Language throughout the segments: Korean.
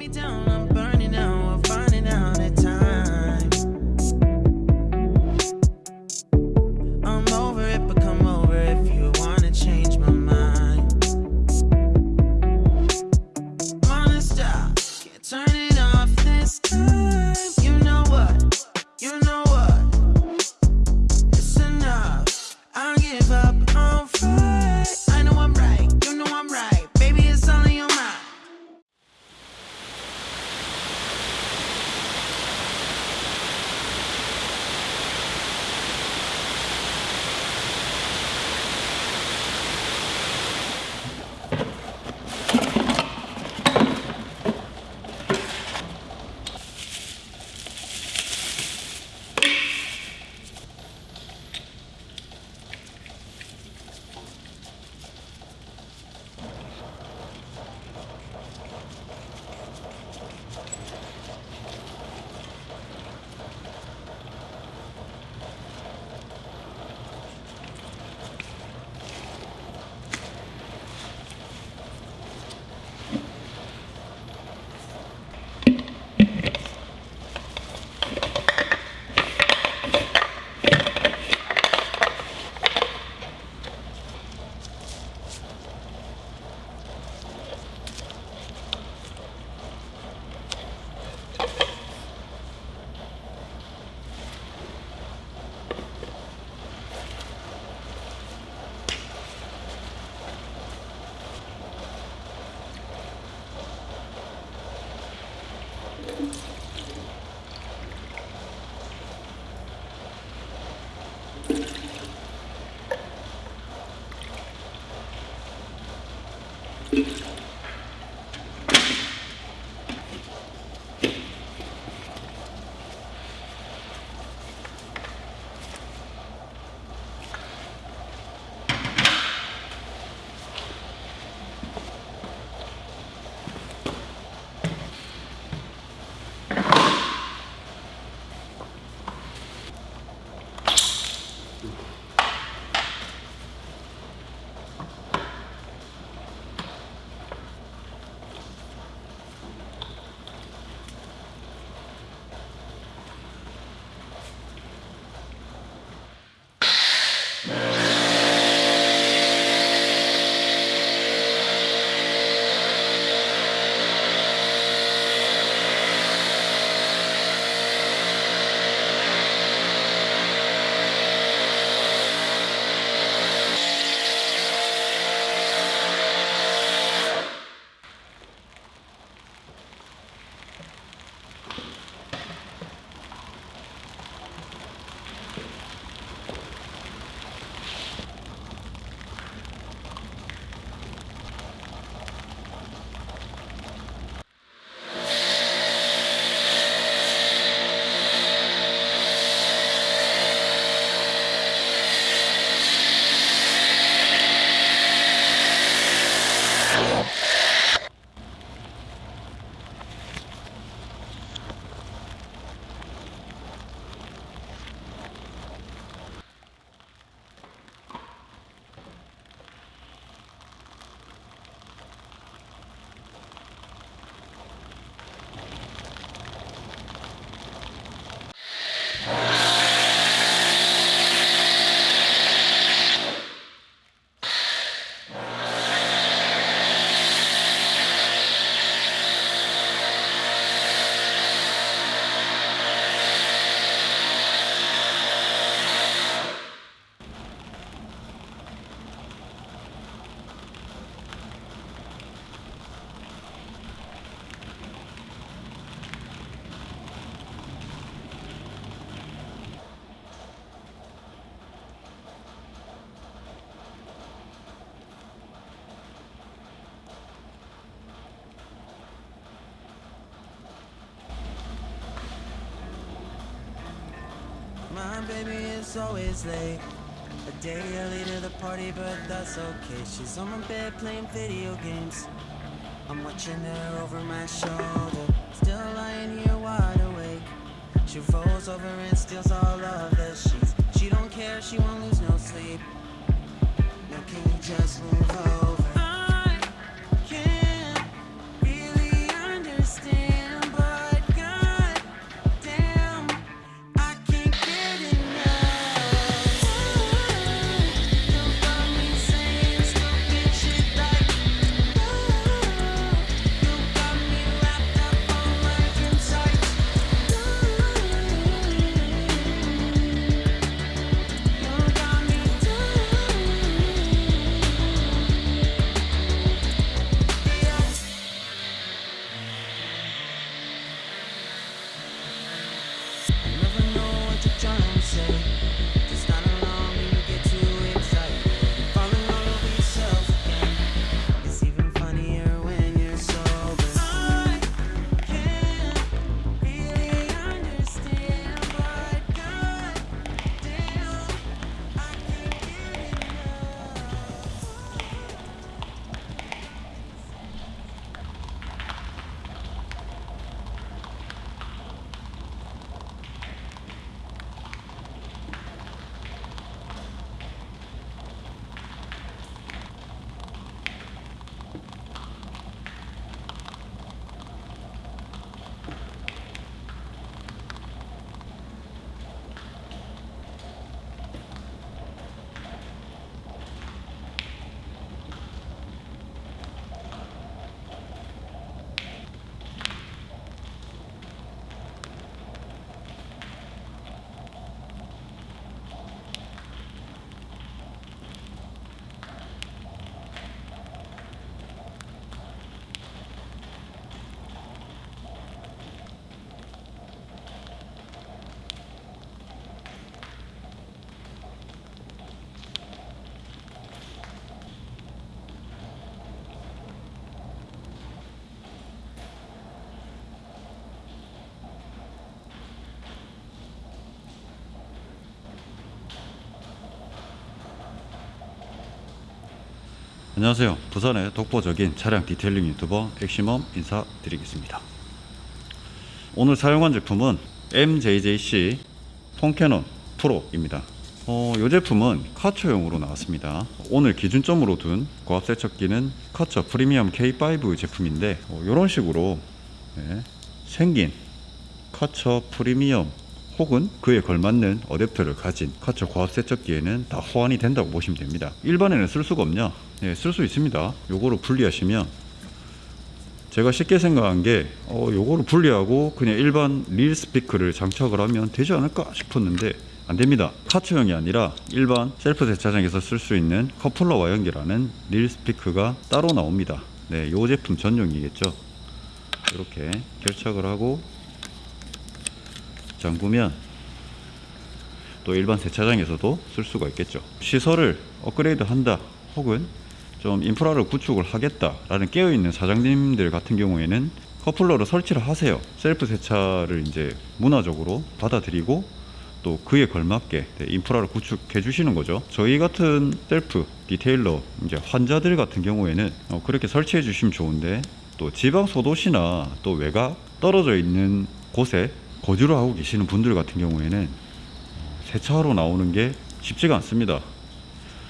me down, I'm burning out, My baby it's always late. A day early to the party, but that's okay. She's on my bed playing video games. I'm watching her over my shoulder. Still lying here wide awake. She rolls over and steals all of the sheets. She don't care, she won't lose no sleep. Now can you just move over? 안녕하세요. 부산의 독보적인 차량 detailing 유튜버 엑시멈 인사드리겠습니다. 오늘 사용한 제품은 MJJC Foam Cannon Pro입니다. 어, 이 제품은 카처용으로 나왔습니다. 오늘 기준점으로 둔 고압 세척기는 카처 프리미엄 K5 제품인데 이런 식으로 네, 생긴 카처 프리미엄 혹은 그에 걸맞는 어댑터를 가진 카처 고압 세척기에는 다 호환이 된다고 보시면 됩니다. 일반에는 쓸 수가 없냐? 네, 쓸 수 있습니다. 요거를 분리하시면 제가 쉽게 생각한 게 어, 요거를 분리하고 그냥 일반 릴 스피커를 장착을 하면 되지 않을까 싶었는데 안 됩니다. 카처용이 아니라 일반 셀프 세차장에서 쓸 수 있는 커플러와 연결하는 릴 스피커가 따로 나옵니다. 네, 요 제품 전용이겠죠. 이렇게 결착을 하고 잠그면 또 일반 세차장에서도 쓸 수가 있겠죠. 시설을 업그레이드 한다 혹은 좀 인프라를 구축을 하겠다 라는 깨어있는 사장님들 같은 경우에는 커플러를 설치를 하세요. 셀프 세차를 이제 문화적으로 받아들이고 또 그에 걸맞게 네, 인프라를 구축해 주시는 거죠. 저희 같은 셀프 detailer 이제 환자들 같은 경우에는 어, 그렇게 설치해 주시면 좋은데 또 지방 소도시나 또 외곽 떨어져 있는 곳에 거주를 하고 계시는 분들 같은 경우에는 세차하러 나오는 게 쉽지가 않습니다.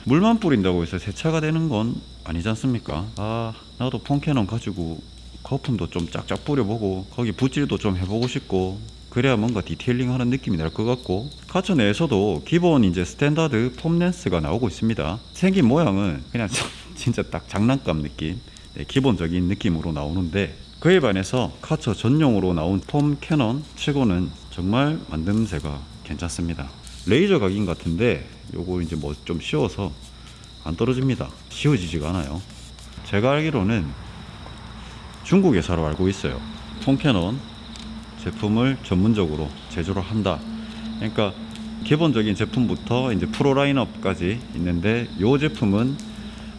물만 뿌린다고 해서 세차가 되는 건 아니지 않습니까? 아, 나도 foam cannon 가지고 거품도 좀 짝짝 뿌려보고 거기 붓질도 좀 해보고 싶고 그래야 뭔가 detailing 하는 느낌이 날 것 같고 카처 내에서도 기본 이제 standard foam lance가 나오고 있습니다. 생긴 모양은 그냥 진짜 딱 장난감 느낌 네, 기본적인 느낌으로 나오는데 그에 반해서 카처 전용으로 나온 foam cannon 치고는 정말 만듦새가 괜찮습니다. 레이저 각인 같은데 요거 이제 뭐 좀 지워서 안 떨어집니다. 지워지지가 않아요. 제가 알기로는 중국 회사로 알고 있어요. foam cannon 제품을 전문적으로 제조를 한다. 그러니까 기본적인 제품부터 이제 프로 라인업까지 있는데 요 제품은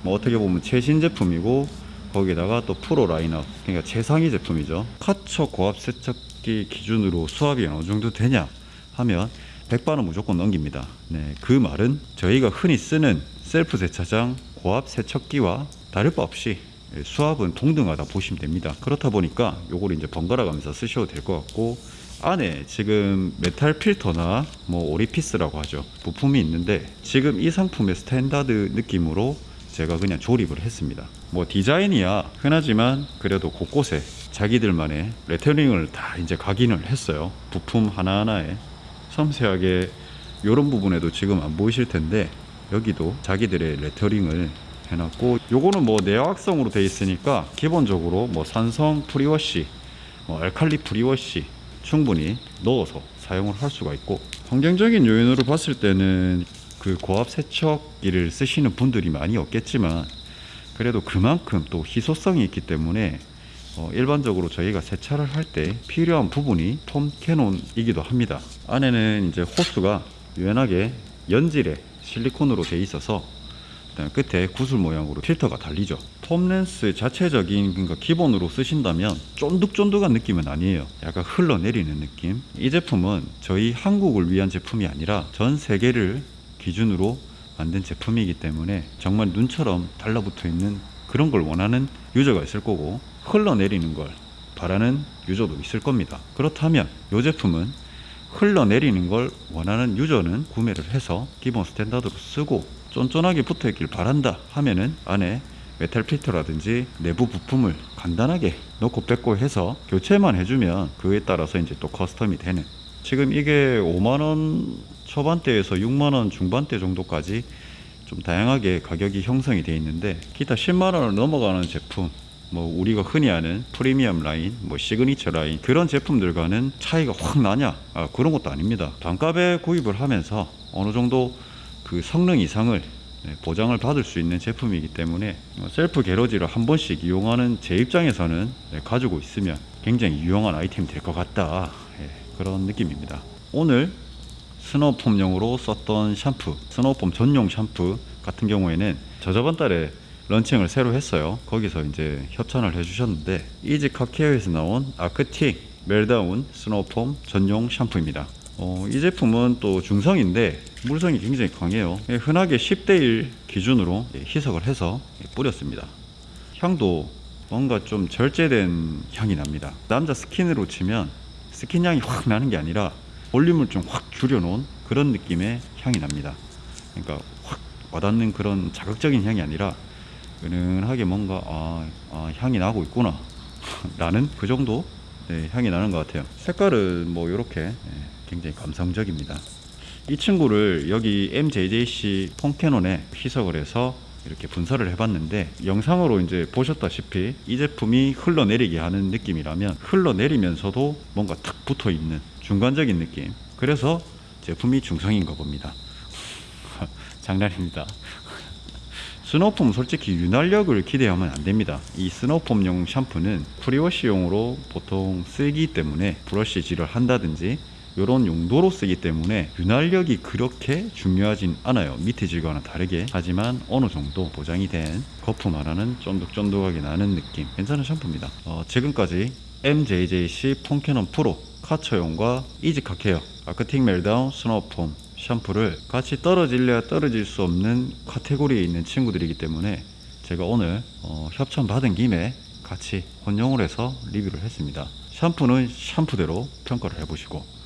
뭐 어떻게 보면 최신 제품이고 거기다가 또 프로 라인업 그러니까 최상위 제품이죠. 카처 고압 세척기 기준으로 수압이 어느 정도 되냐 하면 100바는 무조건 넘깁니다. 네, 그 말은 저희가 흔히 쓰는 셀프 세차장 고압 세척기와 다를 바 없이 수압은 동등하다 보시면 됩니다. 그렇다 보니까 요걸 이제 번갈아 가면서 쓰셔도 될 것 같고 안에 지금 메탈 필터나 뭐 오리피스라고 하죠. 부품이 있는데 지금 이 상품의 standard 느낌으로 제가 그냥 조립을 했습니다. 뭐 디자인이야 흔하지만 그래도 곳곳에 자기들만의 레터링을 다 이제 각인을 했어요. 부품 하나하나에 섬세하게 이런 부분에도 지금 안 보이실 텐데 여기도 자기들의 레터링을 해놨고 요거는 뭐 내화성으로 되어 있으니까 기본적으로 뭐 산성 pre-wash 뭐 알칼리 pre-wash 충분히 넣어서 사용을 할 수가 있고 환경적인 요인으로 봤을 때는 그 고압 세척기를 쓰시는 분들이 많이 없겠지만 그래도 그만큼 또 희소성이 있기 때문에 어, 일반적으로 저희가 세차를 할 때 필요한 부분이 폼 캐논이기도 합니다. 안에는 이제 호스가 유연하게 연질의 실리콘으로 되어 있어서 끝에 구슬 모양으로 필터가 달리죠. 폼렌스 자체적인 그러니까 기본으로 쓰신다면 쫀득쫀득한 느낌은 아니에요. 약간 흘러내리는 느낌. 이 제품은 저희 한국을 위한 제품이 아니라 전 세계를 기준으로 만든 제품이기 때문에 정말 눈처럼 달라붙어 있는 그런 걸 원하는 유저가 있을 거고 흘러내리는 걸 바라는 유저도 있을 겁니다. 그렇다면 이 제품은 흘러내리는 걸 원하는 유저는 구매를 해서 기본 standard로 쓰고 쫀쫀하게 붙어 있길 바란다 하면은 안에 메탈 필터라든지 내부 부품을 간단하게 넣고 빼고 해서 교체만 해주면 그에 따라서 이제 또 custom이 되는 지금 이게 5만원 초반대에서 6만원 중반대 정도까지 좀 다양하게 가격이 형성이 되어 있는데 기타 10만원을 넘어가는 제품 뭐 우리가 흔히 아는 프리미엄 라인, 뭐 시그니처 라인 그런 제품들과는 차이가 확 나냐? 아, 그런 것도 아닙니다. 단가에 구입을 하면서 어느 정도 그 성능 이상을 네, 보장을 받을 수 있는 제품이기 때문에 뭐 셀프 garage를 한 번씩 이용하는 제 입장에서는 네, 가지고 있으면 굉장히 유용한 아이템이 될 것 같다 예, 그런 느낌입니다. 오늘 snow foam용으로 썼던 샴푸, snow foam 전용 샴푸 같은 경우에는 저 저번 달에 런칭을 새로 했어요. 거기서 이제 협찬을 해주셨는데 이지 카케어에서 나온 Arctic Meltdown snow foam 전용 샴푸입니다. 어, 이 제품은 또 중성인데 물성이 굉장히 강해요. 예, 흔하게 10대 1 기준으로 예, 희석을 해서 예, 뿌렸습니다. 향도 뭔가 좀 절제된 향이 납니다. 남자 스킨으로 치면 스킨 향이 확 나는 게 아니라 볼륨을 좀 확 줄여놓은 그런 느낌의 향이 납니다. 그러니까 확 와닿는 그런 자극적인 향이 아니라 은은하게 뭔가 아, 아, 향이 나고 있구나 라는 그 정도 네, 향이 나는 것 같아요. 색깔은 뭐 이렇게 굉장히 감성적입니다. 이 친구를 여기 MJJC foam cannon에 희석을 해서 이렇게 분사를 해봤는데 영상으로 이제 보셨다시피 이 제품이 흘러내리게 하는 느낌이라면 흘러내리면서도 뭔가 탁 붙어 있는 중간적인 느낌. 그래서 제품이 중성인가 봅니다. 장난입니다. snow foam 솔직히 윤활력을 기대하면 안 됩니다. 이 snow foam용 샴푸는 pre-wash용으로 보통 쓰기 때문에 브러쉬질을 한다든지 이런 용도로 쓰기 때문에 윤활력이 그렇게 중요하진 않아요. 미트질과는 다르게 하지만 어느 정도 보장이 된 거품 하나는 쫀득쫀득하게 나는 느낌 괜찮은 샴푸입니다. 어, 지금까지 MJJC foam cannon 프로 Kärcher용과 EZ Car Care Arctic Meltdown snow foam 샴푸를 같이 떨어질래야 떨어질 수 없는 카테고리에 있는 친구들이기 때문에 제가 오늘 어, 협찬 받은 김에 같이 혼용을 해서 리뷰를 했습니다. 샴푸는 샴푸대로 평가를 해보시고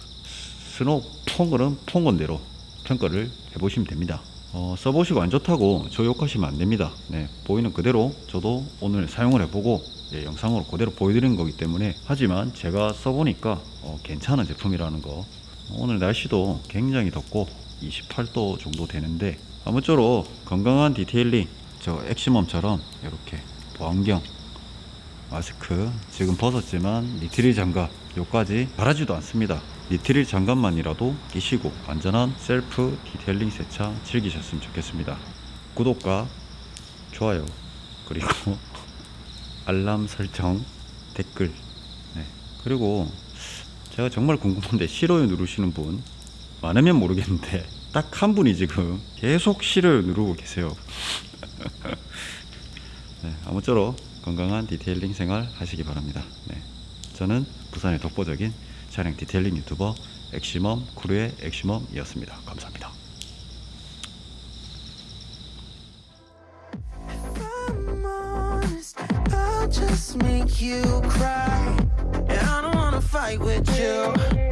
스노우 퐁거는 퐁건대로 평가를 해보시면 됩니다. 어, 써보시고 안 좋다고 저 욕하시면 안 됩니다. 네, 보이는 그대로 저도 오늘 사용을 해보고 예, 영상으로 그대로 보여드리는 거기 때문에 하지만 제가 써보니까 어, 괜찮은 제품이라는 거 오늘 날씨도 굉장히 덥고 28도 정도 되는데 아무쪼록 건강한 detailing 저 엑시멈처럼 이렇게 보안경 마스크 지금 벗었지만 니트릴 장갑 요까지 바라지도 않습니다. 니트릴 장갑만이라도 끼시고 안전한 셀프 detailing 세차 즐기셨으면 좋겠습니다. 구독과 좋아요 그리고 알람 설정 댓글 네. 그리고 제가 정말 궁금한데 싫어요 누르시는 분 많으면 모르겠는데 딱 한 분이 지금 계속 싫어요 누르고 계세요. 네, 아무쪼록 건강한 detailing 생활 하시기 바랍니다. 네, 저는 부산의 독보적인 차량 detailing 유튜버 엑시멈 크루의 엑시멈이었습니다 감사합니다 make you cry. And I don't wanna fight with you.